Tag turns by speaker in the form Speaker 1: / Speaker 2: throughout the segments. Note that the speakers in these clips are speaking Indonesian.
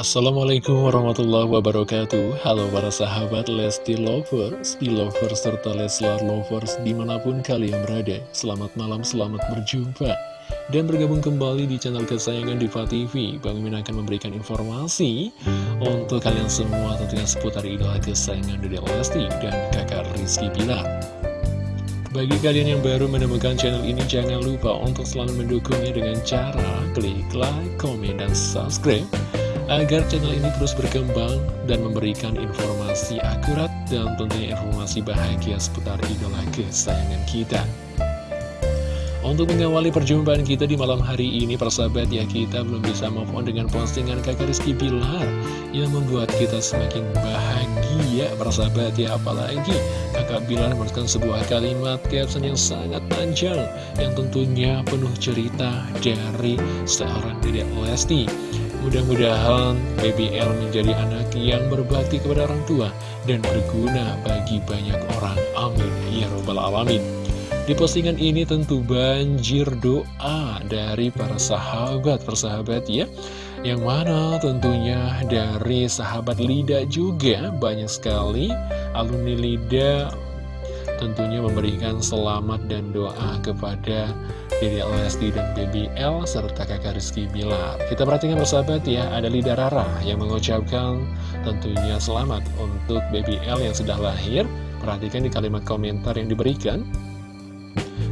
Speaker 1: Assalamualaikum warahmatullahi wabarakatuh. Halo para sahabat Lesti Lovers, Lovers serta Leslar Lovers di mana pun kalian berada. Selamat malam, selamat berjumpa. Dan bergabung kembali di channel kesayangan Diva TV Bang Min akan memberikan informasi Untuk kalian semua tentunya seputar idola kesayangan Dede Lesti dan kakak Rizky Pilar bagi kalian yang baru menemukan channel ini, jangan lupa untuk selalu mendukungnya dengan cara klik like, komen, dan subscribe agar channel ini terus berkembang dan memberikan informasi akurat dan tentunya informasi bahagia seputar idola kesayangan kita. Untuk mengawali perjumpaan kita di malam hari ini, persahabat ya kita belum bisa move on dengan postingan kakak Rizky Bilar yang membuat kita semakin bahagia, persahabat ya. Apalagi kakak Bilar menuliskan sebuah kalimat caption yang sangat panjang yang tentunya penuh cerita dari seorang Dedek Lesti. Mudah-mudahan BBL menjadi anak yang berbakti kepada orang tua dan berguna bagi banyak orang. Amin. Ya Robbal Alamin. Di postingan ini tentu banjir doa dari para sahabat, persahabat ya. Yang mana tentunya dari sahabat Lida juga banyak sekali alumni Lida tentunya memberikan selamat dan doa kepada Dede Lesti dan Baby L serta kakak Rizky Bilar. Kita perhatikan bersahabat ya, ada Lida Rara yang mengucapkan tentunya selamat untuk Baby L yang sudah lahir. Perhatikan di kalimat komentar yang diberikan.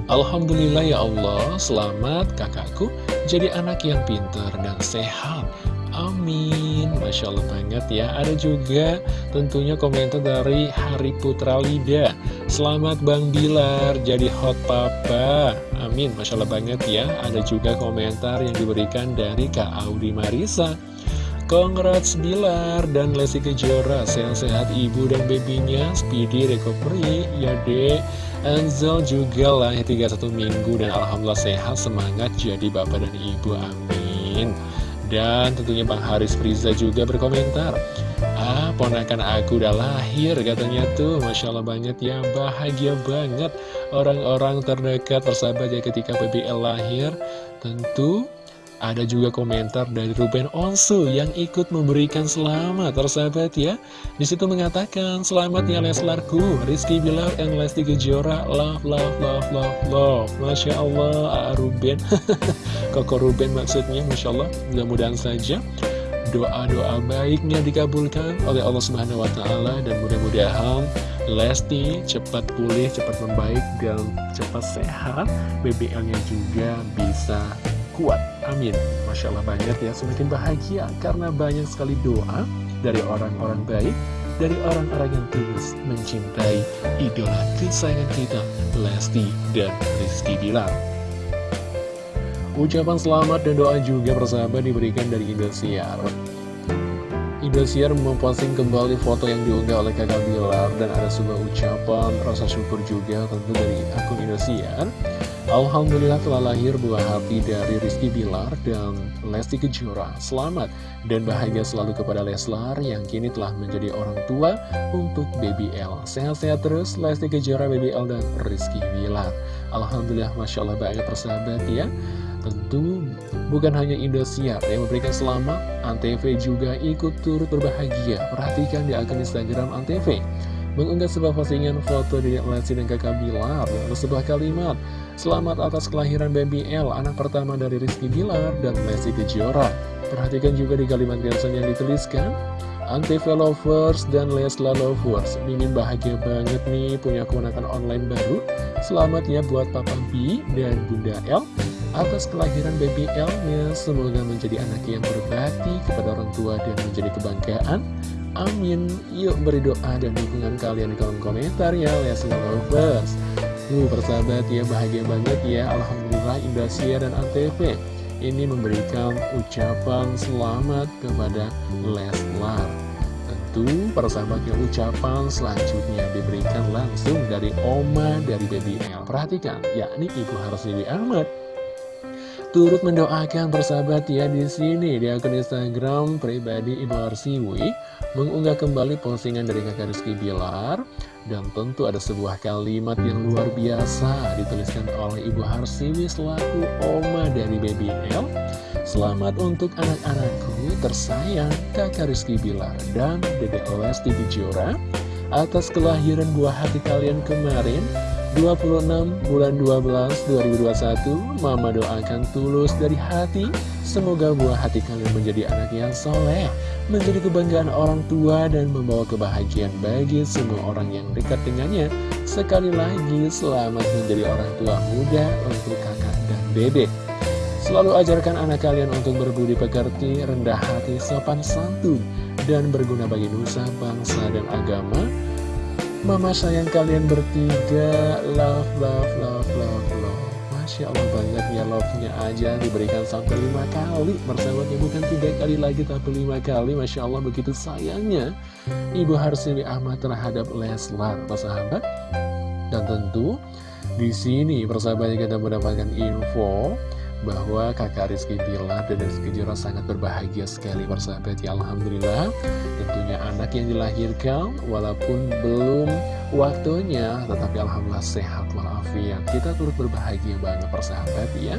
Speaker 1: Alhamdulillah ya Allah, selamat kakakku jadi anak yang pintar dan sehat. Amin Masya Allah banget ya. Ada juga tentunya komentar dari Hari Putra Lida. Selamat Bang Bilar jadi hot papa. Amin. Masya Allah banget ya. Ada juga komentar yang diberikan dari Kak Audi Marisa. Congrats Bilar dan Lesti Kejora. Sehat-sehat ibu dan babynya. Speedy recovery. Ya dek. Anzel juga lah 31 minggu Dan Alhamdulillah sehat semangat jadi bapak dan ibu. Amin dan tentunya Bang Haris Priza juga berkomentar. Ah, ponakan aku udah lahir katanya tuh. Masya Allah banget ya, bahagia banget. Orang-orang terdekat persahabat ya ketika PBL lahir Tentu ada juga komentar dari Ruben Onsu yang ikut memberikan selamat, tersahabat ya. Di situ mengatakan, selamat ya Leslarku, Rizky Bilar and Lesti Kejora, love, love, love, love, love. Masya Allah, A Ruben, Koko Ruben maksudnya, Masya Allah, mudah-mudahan saja doa-doa baiknya dikabulkan oleh Allah Subhanahu wa taala dan mudah-mudahan Lesti cepat pulih, cepat membaik dan cepat sehat. BBL-nya juga bisa kuat. Amin. Masya Allah banyak ya, semakin bahagia karena banyak sekali doa dari orang-orang baik, dari orang-orang yang tulus mencintai idola kesayangan kita, Lesti dan Rizky Bilar. Ucapan selamat dan doa juga persahabat diberikan dari Indosiar. Indosiar memposting kembali foto yang diunggah oleh kakak Bilar dan ada sebuah ucapan rasa syukur juga tentu dari akun Indosiar. Alhamdulillah telah lahir buah hati dari Rizky Bilar dan Lesti Kejora. Selamat dan bahagia selalu kepada Leslar yang kini telah menjadi orang tua untuk Baby L. Sehat-sehat terus Lesti Kejora, Baby L, dan Rizky Bilar. Alhamdulillah Masya Allah banyak persahabat ya. Tentu bukan hanya Indosiar yang memberikan selamat, Antv juga ikut turut berbahagia. Perhatikan di akun Instagram Antv mengunggah sebuah postingan foto di Lesti dan kakak Bilar lalu sebuah kalimat Selamat atas kelahiran Baby L, anak pertama dari Rizky Bilar dan Lesti Kejora. Perhatikan juga di kalimat caption yang dituliskan Antv Lovers dan Lesla Lovers Mimin bahagia banget nih punya kemenangan online baru. Selamat ya buat Papa B dan Bunda L. Atas kelahiran baby L-nya semoga menjadi anak yang berbakti kepada orang tua dan menjadi kebanggaan Amin. Yuk beri doa dan dukungan kalian di kolom komentar ya, Leslie Lovers. Tuh, persahabat ya, bahagia banget ya. Alhamdulillah Indosiar dan Antv ini memberikan ucapan selamat kepada Leslar. Tentu, persahabatnya ucapan selanjutnya diberikan langsung dari Oma dari Baby L. Perhatikan, yakni Ibu Dewi Ahmad turut mendoakan persahabat ya di sini di akun Instagram pribadi Ibu Arsiwi mengunggah kembali postingan dari kakak Rizky Bilar dan tentu ada sebuah kalimat yang luar biasa dituliskan oleh Ibu Harsiwi selaku oma dari Baby L. Selamat untuk anak-anakku tersayang Kakak Rizky Bilar dan Dede Lesti Kejora Atas kelahiran buah hati kalian kemarin 26 bulan 12 2021 Mama doakan tulus dari hati. Semoga buah hati kalian menjadi anak yang soleh Menjadi kebanggaan orang tua dan membawa kebahagiaan bagi semua orang yang dekat dengannya. Sekali lagi selamat menjadi orang tua muda untuk kakak dan dedek. Selalu ajarkan anak kalian untuk berbudi pekerti, rendah hati, sopan santun, dan berguna bagi nusa, bangsa, dan agama. Mama sayang kalian bertiga, love, love, love, love, love. Masya Allah banget ya love-nya aja diberikan sampai lima kali. Bersahabatnya bukan tiga kali lagi tapi lima kali. Masya Allah begitu sayangnya Ibu Harsili Ahmad terhadap Leslar Persahabat. Dan tentu di sini persahabatnya kita mendapatkan info bahwa kakak Rizky Bilar dan Rizky Jura sangat berbahagia sekali persahabat ya Alhamdulillah tentunya anak yang dilahirkan walaupun belum waktunya tetapi Alhamdulillah sehat walafiat. Kita turut berbahagia banget persahabat ya.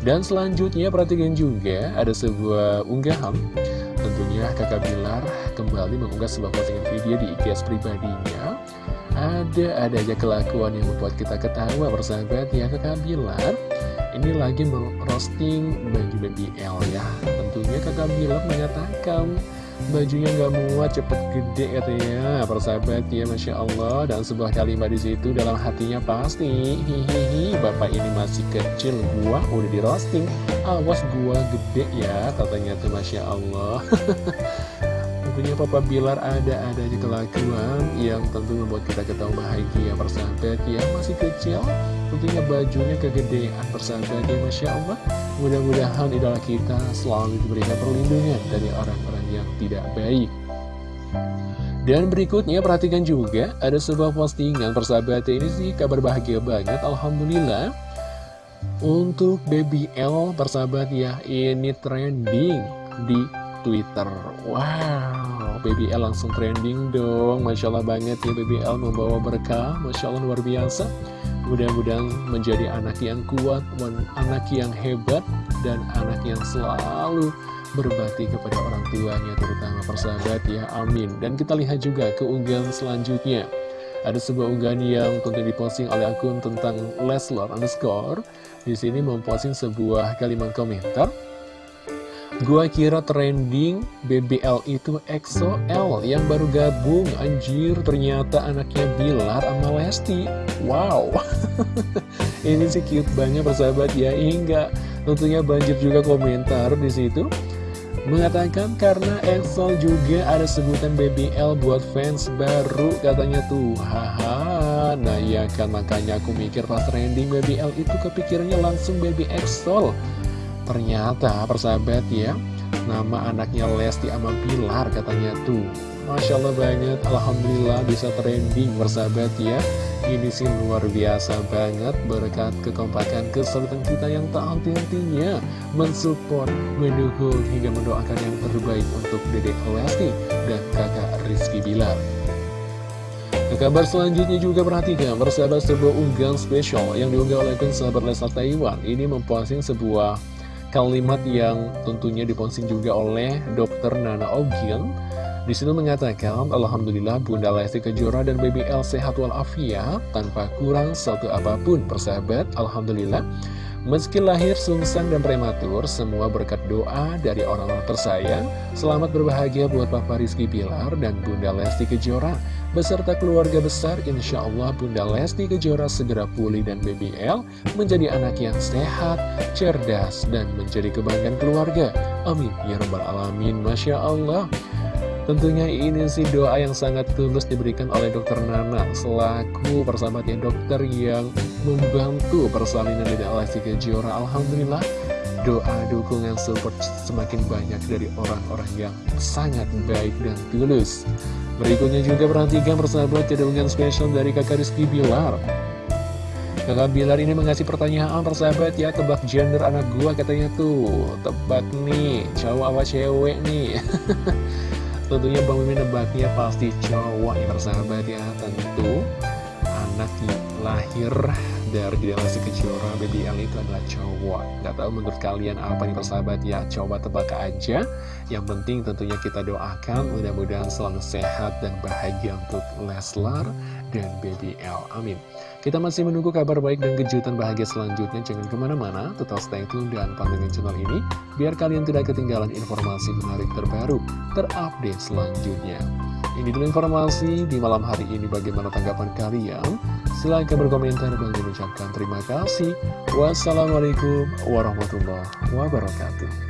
Speaker 1: Dan selanjutnya perhatikan juga ada sebuah unggahan. Tentunya kakak Bilar kembali mengunggah sebuah postingan video di IGS pribadinya. Ada-ada aja kelakuan yang membuat kita ketawa persahabat ya kakak Bilar ini lagi merosting baju baby L ya. Tentunya kakak Bilar mengatakan bajunya nggak muat cepet gede katanya. Persahabat ya Masya Allah. Dan sebuah kalimat di situ dalam hatinya pasti hihihi bapak ini masih kecil gua udah di roasting. Awas gua gede ya katanya tuh Masya Allah. Tentunya Papa Bilar ada-ada aja kelakuan yang tentu membuat kita ketawa bahagia persahabat ya. Masih kecil Tentunya bajunya kegedean persahabat ya Masya Allah. Mudah-mudahan idola kita selalu diberikan perlindungan dari orang-orang yang tidak baik. Dan berikutnya perhatikan juga ada sebuah postingan persahabat ini sih kabar bahagia banget Alhamdulillah. Untuk Baby L persahabat ya ini trending di Twitter. Wow Baby L langsung trending dong. Masya Allah banget ya Baby L membawa berkah. Masya Allah luar biasa Mudah-mudahan menjadi anak yang kuat, anak yang hebat, dan anak yang selalu berbakti kepada orang tuanya, terutama persahabat ya, amin. Dan kita lihat juga keunggahan selanjutnya. Ada sebuah unggahan yang tentu diposting oleh akun tentang Leslar underscore. Di sini memposting sebuah kalimat komentar. Gua kira trending BBL itu EXO L yang baru gabung. Anjir ternyata anaknya Bilar sama Lesti. Wow. Ini sih cute banget persahabat. Ya Hingga tentunya banjir juga komentar di situ. Mengatakan karena EXO juga ada sebutan BBL buat fans baru katanya tuh. Haha. Nah ya kan makanya aku mikir pas trending BBL itu kepikirannya langsung Baby EXO Ternyata persahabat ya Nama anaknya Lesti sama Pilar katanya tuh. Masya Allah banget Alhamdulillah bisa trending persahabat ya. Ini sih luar biasa banget Berkat kekompakan kesulitan kita yang tak henti-hentinya Mensupport, mendukung hingga mendoakan yang terbaik untuk Dedek Lesti dan kakak Rizky Bilar. Ke kabar selanjutnya juga perhatikan persahabat sebuah unggahan spesial yang diunggah oleh akun sahabat Leslar Taiwan. Ini memposting sebuah kalimat yang tentunya diposting juga oleh Dr. Nana Ogil di situ mengatakan, Alhamdulillah Bunda Lesti Kejora dan Baby L sehat walafiat tanpa kurang satu apa pun persahabat. Alhamdulillah. Meski lahir sungsang dan prematur, semua berkat doa dari orang-orang tersayang. Selamat berbahagia buat Papa Rizky Bilar dan Bunda Lesti Kejora. Beserta keluarga besar, insya Allah Bunda Lesti Kejora segera pulih dan BBL menjadi anak yang sehat, cerdas, dan menjadi kebanggaan keluarga. Amin. Ya Rabbal Alamin. Masya Allah. Tentunya ini sih doa yang sangat tulus diberikan oleh dokter Nana Selaku persahabatnya dokter yang membantu persalinan dari Alessi Kejora. Alhamdulillah doa dukungan support semakin banyak dari orang-orang yang sangat baik dan tulus. Berikutnya juga perhatikan persahabat dengan spesial dari kakak Rizky Bilar. Kakak Bilar ini mengasih pertanyaan persahabat ya Tebak gender anak gua katanya tuh. Tebak nih cowok apa cewek nih Tentunya Bang Mimin nebaknya pasti cowok ya persahabat ya Tentu. Anak lahir dari Lesti Kejora BBL itu adalah cowok. Gak tahu menurut kalian apa nih persahabat? Ya Coba tebak aja. Yang penting tentunya kita doakan Mudah-mudahan selalu sehat dan bahagia untuk Leslar dan BBL Amin. Kita masih menunggu kabar baik dan kejutan bahagia selanjutnya. Jangan ke mana-mana Tetap stay tune dan pantengin channel ini Biar kalian tidak ketinggalan informasi menarik terbaru Terupdate selanjutnya. Ini dulu informasi di malam hari ini. Bagaimana tanggapan kalian? Silahkan berkomentar dan mengucapkan terima kasih. Wassalamualaikum warahmatullahi wabarakatuh.